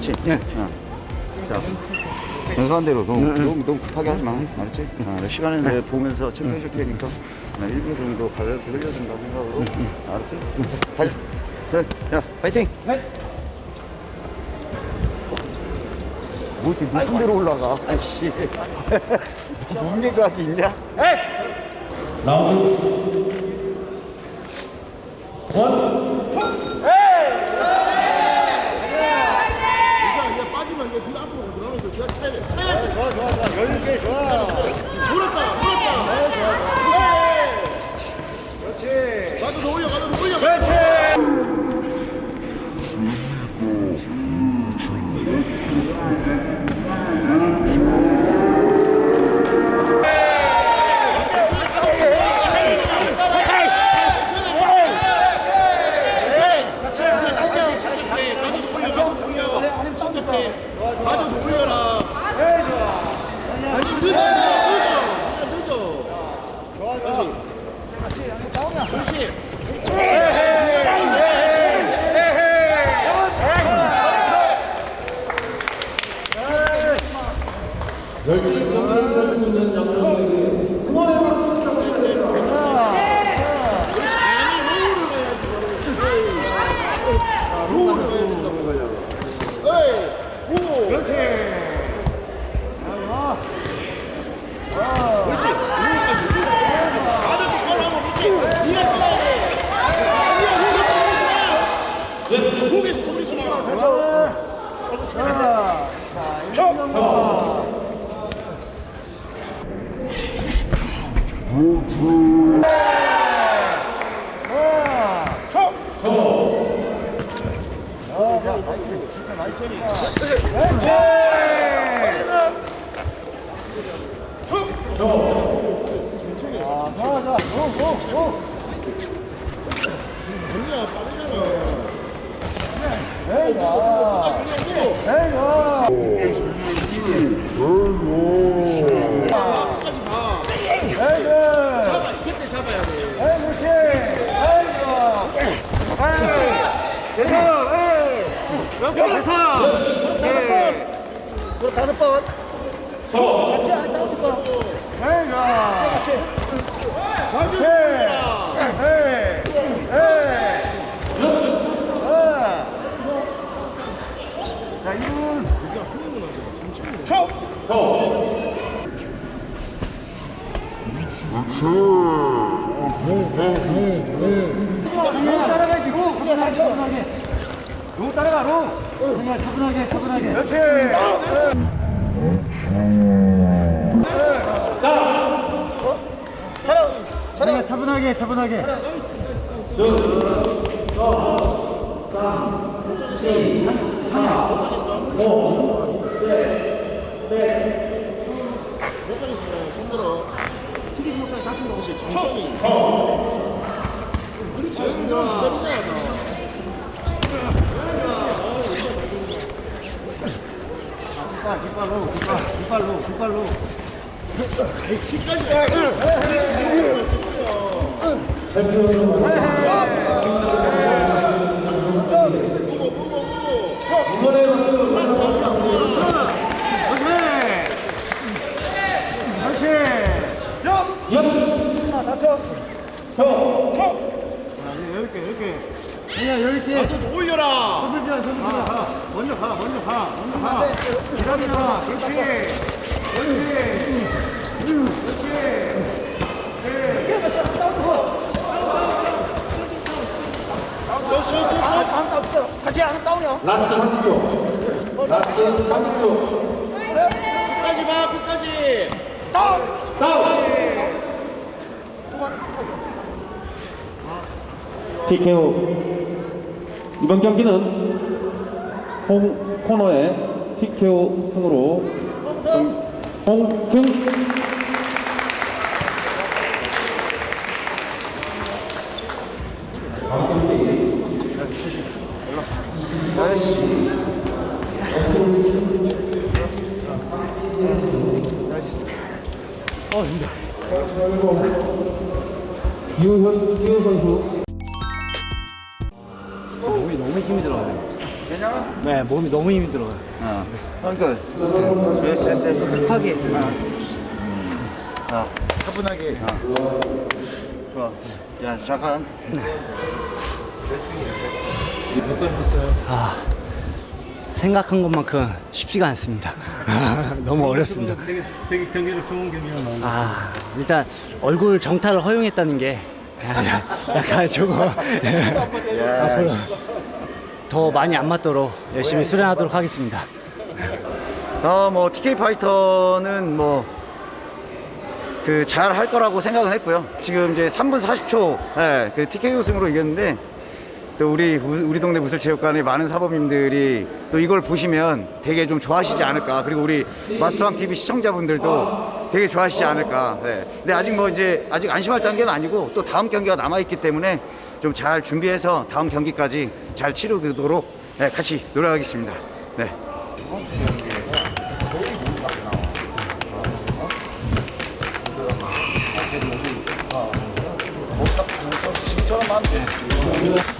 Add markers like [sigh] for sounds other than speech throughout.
그렇지. 네. 어. 자, 연습한 대로 너무, 너무, 너무 급하게 하지 마. 알았지? 어, 시간을 내가 보면서 체크해줄 테니까 어, 1분 정도 가볍게 흘려준다고 생각으로. 알았지? 가자. 네, 야, 파이팅! 뭐 이렇게 높은 데로 올라가? 아이씨. 몸개각이 [laughs] 있냐? 이제 좋아, 좋아, 좋아. 여유 있게 좋아. 돌았다, 돌았다. 네, 좋아. 그렇지. 가도 더 올려, 가도 더 올려. 그렇지. 가도 더 올려라. 아니, 늦어, 늦어, 늦어. 좋아, 좋아. 그렇지. 로우를 언니야 빠르잖아. 끝까지 봐. 잡아, 이때 잡아야 돼. 다섯 번. 가지 자, 1분. 따라가야지, 로. 차분하게, 차분하게. 로 따라가, 로. 그냥 차분하게, 차분하게. 그렇지. 차분하게, 차분하게, 차분하게. 몇번 있으면 손들어. 튀기지 못하게 다친 거 없이 천천히. 그렇지. 내리잖아, 너. 깃발, 깃발로, 깃발, 깃발로, 깃발로. 뒤까지 가. 여유있게, 여유있게. 그냥 여유있게. 나도 더 올려라. 서둘지 마, 서둘지 마. 먼저 가, 먼저 가, 먼저 가. 기다리잖아. 그렇지. 그렇지. 그렇지. 네. 라스트 30초. 라스트 30초. 끝까지 봐, 끝까지. TKO. 이번 경기는 홍 코너의 TKO 승으로 홍승. 유현 유현 선수 네, 몸이 너무 힘들어요. 어. 그러니까 됐어 됐어 됐어 급하게 했어요. 자 차분하게 어. 좋아 야 잠깐 생각한 것만큼 쉽지가 않습니다. [laughs] 너무 어렵습니다. 되게, 되게 경기를 좋은 경기가 나온 아, 일단 얼굴 정타를 허용했다는 게 [laughs] 약간 조금 야 [laughs] 더 많이 안 맞도록 열심히 수련하도록 하겠습니다. 어뭐 TK 파이터는 뭐 그 잘 할 거라고 생각은 했고요. 지금 이제 3분 40초 예, 그 TK 우승으로 이겼는데 또 우리 우- 우리 동네 무술체육관의 많은 사범님들이 또 이걸 보시면 되게 좀 좋아하시지 않을까. 그리고 우리 마스터왕 TV 시청자분들도 되게 좋아하시지 않을까. 네. 근데 아직 뭐 이제 아직 안심할 단계는 아니고 또 다음 경기가 남아 있기 때문에 좀 잘 준비해서 다음 경기까지 잘 치르도록 네, 같이 노력하겠습니다. 네. 장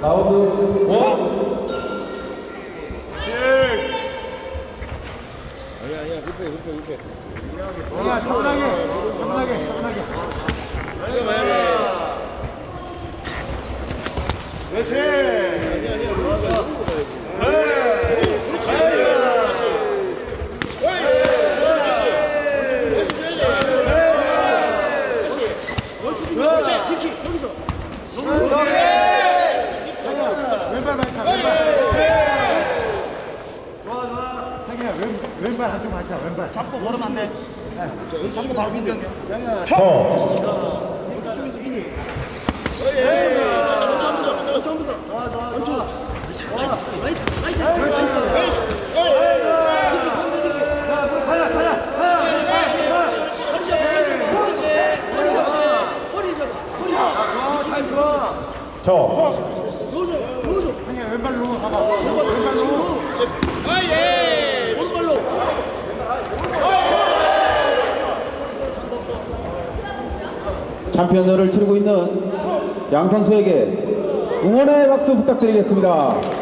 가운데 원 아니야 아니야 급해 급해 급해 야 차분하게 차분하게 차분하게 왼발 많이 차 왼발 자기야 왼, 왼발 한쪽 많이 차 왼발 잡고 걸으면 안돼. 잡고 바로 민정 자기야 왼발로 가봐 왼발로 챔피언전을 치르고 있는 양 선수에게 응원의 박수 부탁드리겠습니다.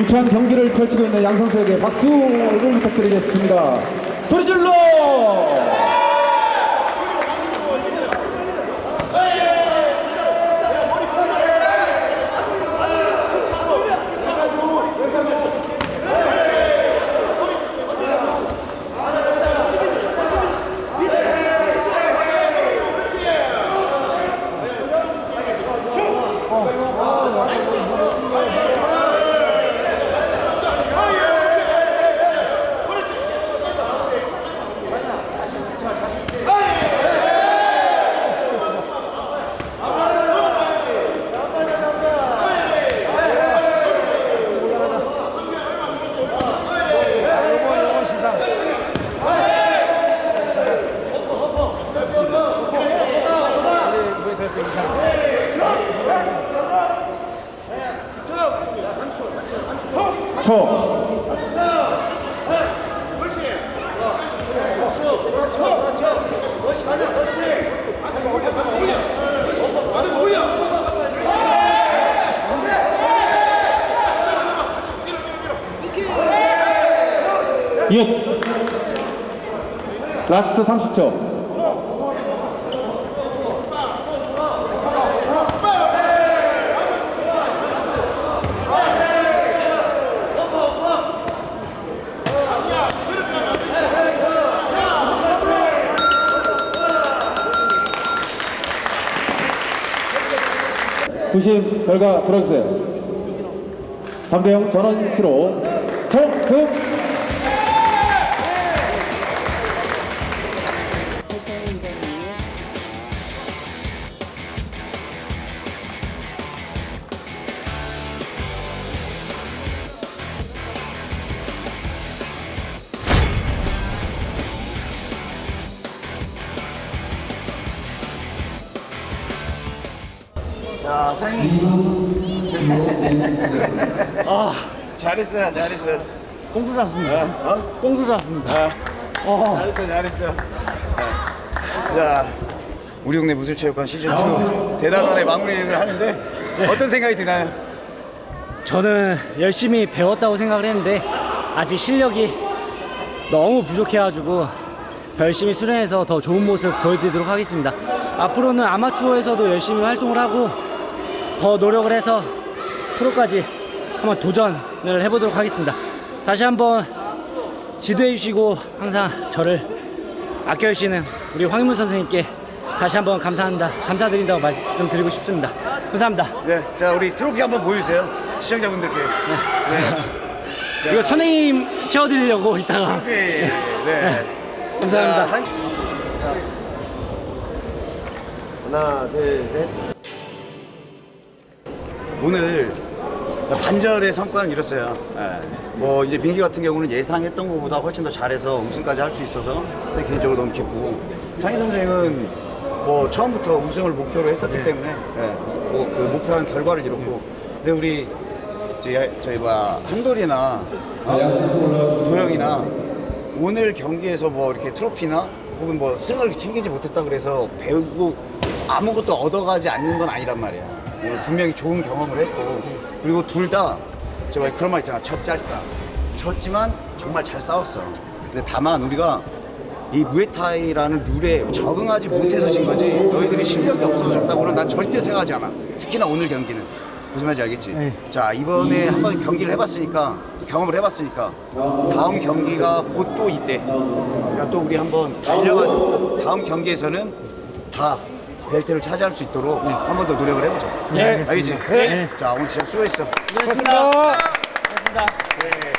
힘찬 경기를 펼치고 있는 양 선수에게 박수를 부탁드리겠습니다. 소리 질러! 육. 라스트 30초. 부심 결과 들어주세요. 3대0 전원 치로 총승! 자, 사장님. 아, 잘했어, 잘했어. 꽁수 샀습니다. 어? 꽁수 샀습니다. 어. 잘했어, 잘했어. 자, 자, 우리 동네 무술체육관 시즌 2 대단원의 마무리를 하는데 어떤 생각이 드나요? 저는 열심히 배웠다고 생각을 했는데 아직 실력이 너무 부족해가지고 더 열심히 수련해서 더 좋은 모습 보여드리도록 하겠습니다. 앞으로는 아마추어에서도 열심히 활동을 하고 더 노력을 해서 프로까지 한번 도전을 해보도록 하겠습니다. 다시 한번 지도해 주시고 항상 저를 아껴 주시는 우리 황인문 선생님께 다시 한번 감사합니다. 감사드린다고 말씀드리고 싶습니다. 감사합니다. 네, 자 우리 트로피 한번 보여주세요. 시청자분들께. 네. [laughs] 이거 선생님 채워드리려고 이따가 네. 네. 감사합니다. 자, 한- 하나, 둘, 셋. 오늘 반절의 성과는 이뤘어요. 예. 뭐 이제 민기 같은 경우는 예상했던 것보다 훨씬 더 잘해서 우승까지 할 수 있어서 제 개인적으로 너무 기쁘고 창희 선생은 뭐 처음부터 우승을 목표로 했었기 때문에 뭐그 목표한 결과를 이뤘고 근데 우리 저희, 뭐야 한돌이나 어? 도영이나 오늘 경기에서 뭐 이렇게 트로피나 혹은 뭐 승을 챙기지 못했다 그래서 배우고 아무것도 얻어가지 않는 건 아니란 말이야. 오늘 분명히 좋은 경험을 했고 그리고 둘다저 그런 말 있잖아 젖잘싸 졌지만 정말 잘 싸웠어. 근데 다만 우리가 이 무에타이라는 룰에 적응하지 못해서 진 거지 너희들이 실력이 없어서 졌다고는 난 절대 생각하지 않아. 특히나 오늘 경기는 무슨 말인지 알겠지? 네. 자 이번에 한번 경기를 해봤으니까 경험을 해봤으니까 다음 경기가 곧또 있대. 그러니까 또 우리 한번 달려가지고 다음 경기에서는 다 벨트를 차지할 수 있도록 한 번 더 노력을 해보자. 네, 알겠지? 네. 자 오늘 진짜 수고했어. 고맙습니다. 고맙습니다. 네.